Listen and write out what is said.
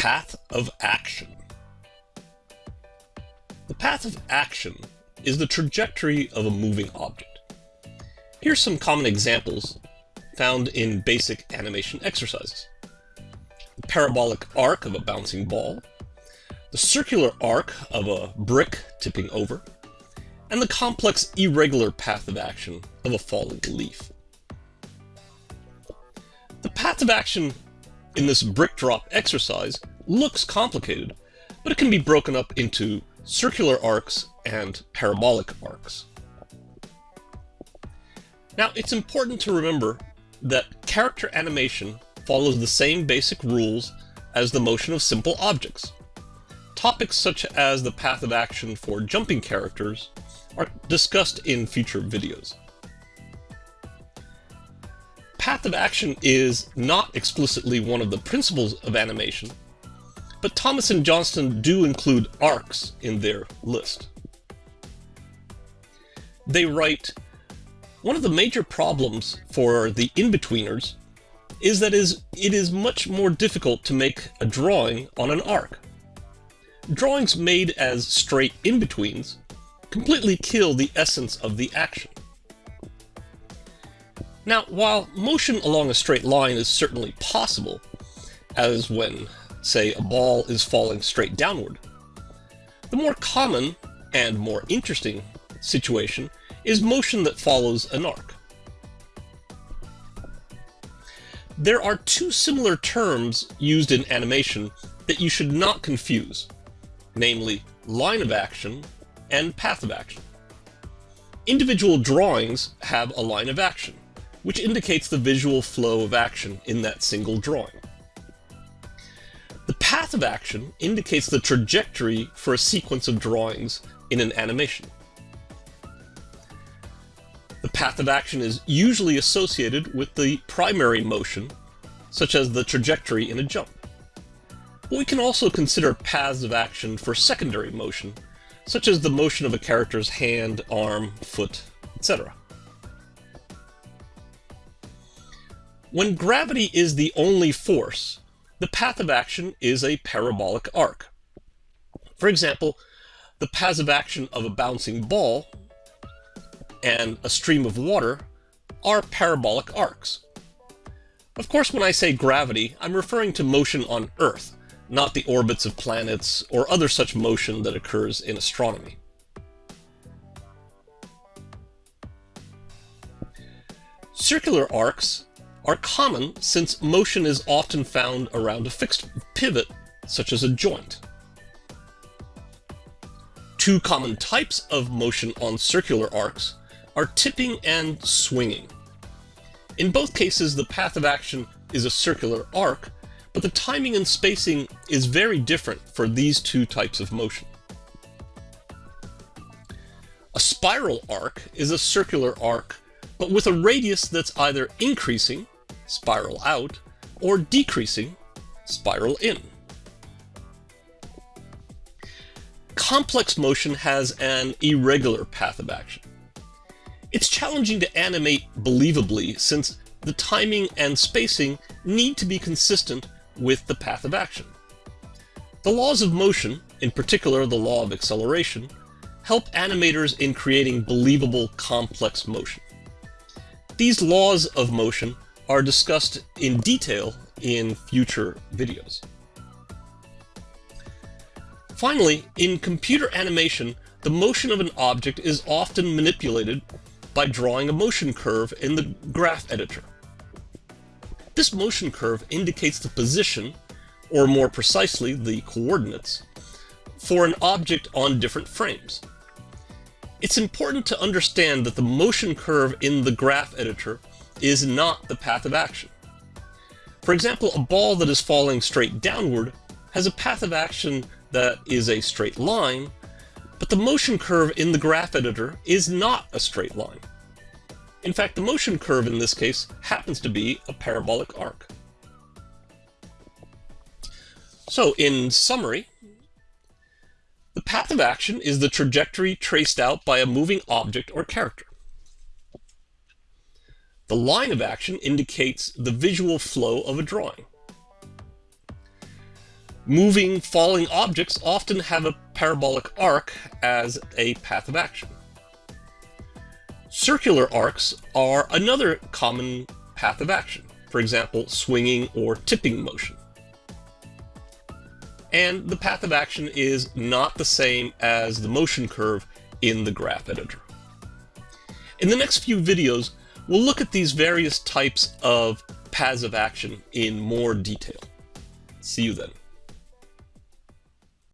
path of action. The path of action is the trajectory of a moving object. Here's some common examples found in basic animation exercises. The parabolic arc of a bouncing ball, the circular arc of a brick tipping over, and the complex irregular path of action of a falling leaf. The path of action in this brick drop exercise looks complicated, but it can be broken up into circular arcs and parabolic arcs. Now, it's important to remember that character animation follows the same basic rules as the motion of simple objects. Topics such as the path of action for jumping characters are discussed in future videos. Path of action is not explicitly one of the principles of animation, but Thomas and Johnston do include arcs in their list. They write, one of the major problems for the in-betweeners is that is, it is much more difficult to make a drawing on an arc. Drawings made as straight in-betweens completely kill the essence of the action. Now, while motion along a straight line is certainly possible, as when, say, a ball is falling straight downward, the more common and more interesting situation is motion that follows an arc. There are two similar terms used in animation that you should not confuse, namely line of action and path of action. Individual drawings have a line of action, which indicates the visual flow of action in that single drawing. The path of action indicates the trajectory for a sequence of drawings in an animation. The path of action is usually associated with the primary motion, such as the trajectory in a jump. But we can also consider paths of action for secondary motion, such as the motion of a character's hand, arm, foot, etc. When gravity is the only force, the path of action is a parabolic arc. For example, the paths of action of a bouncing ball and a stream of water are parabolic arcs. Of course, when I say gravity, I'm referring to motion on Earth, not the orbits of planets or other such motion that occurs in astronomy. Circular arcs are common since motion is often found around a fixed pivot, such as a joint. Two common types of motion on circular arcs are tipping and swinging. In both cases, the path of action is a circular arc, but the timing and spacing is very different for these two types of motion. A spiral arc is a circular arc, but with a radius that's either increasing, spiral out, or decreasing, spiral in. Complex motion has an irregular path of action. It's challenging to animate believably since the timing and spacing need to be consistent with the path of action. The laws of motion, in particular the law of acceleration, help animators in creating believable complex motion. These laws of motion are discussed in detail in future videos. Finally, in computer animation, the motion of an object is often manipulated by drawing a motion curve in the graph editor. This motion curve indicates the position, or more precisely the coordinates, for an object on different frames. It's important to understand that the motion curve in the graph editor is not the path of action. For example, a ball that is falling straight downward has a path of action that is a straight line, but the motion curve in the graph editor is not a straight line. In fact, the motion curve in this case happens to be a parabolic arc. So, in summary, the path of action is the trajectory traced out by a moving object or character. The line of action indicates the visual flow of a drawing. Moving, falling objects often have a parabolic arc as a path of action. Circular arcs are another common path of action, for example, swinging or tipping motion. And the path of action is not the same as the motion curve in the graph editor. In the next few videos, we'll look at these various types of paths of action in more detail. See you then.